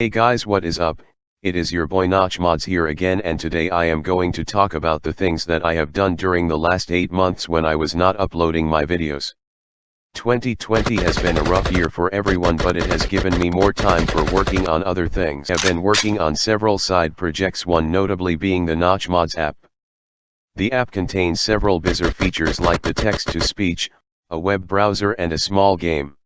Hey guys what is up, it is your boy Notch Mods here again and today I am going to talk about the things that I have done during the last 8 months when I was not uploading my videos. 2020 has been a rough year for everyone but it has given me more time for working on other things. I have been working on several side projects one notably being the Notch Mods app. The app contains several bizarre features like the text-to-speech, a web browser and a small game.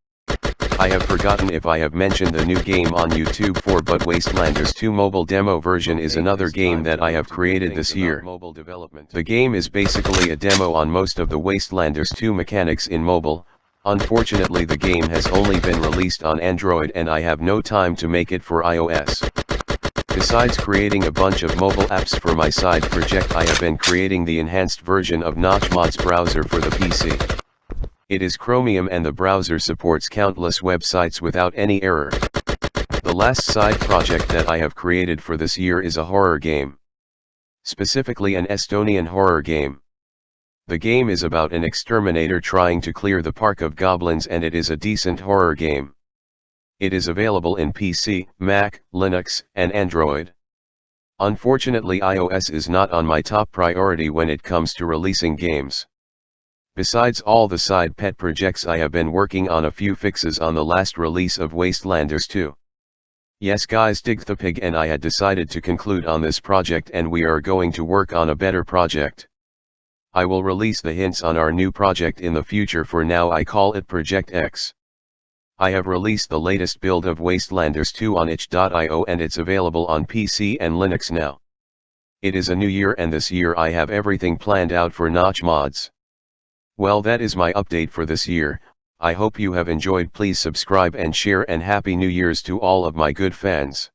I have forgotten if I have mentioned the new game on YouTube for but Wastelanders 2 mobile demo version is another game that I have created this year. Mobile development. The game is basically a demo on most of the Wastelanders 2 mechanics in mobile, unfortunately the game has only been released on Android and I have no time to make it for iOS. Besides creating a bunch of mobile apps for my side project I have been creating the enhanced version of Notch Mods browser for the PC. It is Chromium and the browser supports countless websites without any error. The last side project that I have created for this year is a horror game. Specifically an Estonian horror game. The game is about an exterminator trying to clear the park of goblins and it is a decent horror game. It is available in PC, Mac, Linux, and Android. Unfortunately iOS is not on my top priority when it comes to releasing games. Besides all the side pet projects I have been working on a few fixes on the last release of Wastelanders 2. Yes guys dig the pig and I had decided to conclude on this project and we are going to work on a better project. I will release the hints on our new project in the future for now I call it Project X. I have released the latest build of Wastelanders 2 on itch.io and it's available on PC and Linux now. It is a new year and this year I have everything planned out for Notch Mods. Well that is my update for this year, I hope you have enjoyed please subscribe and share and happy new years to all of my good fans.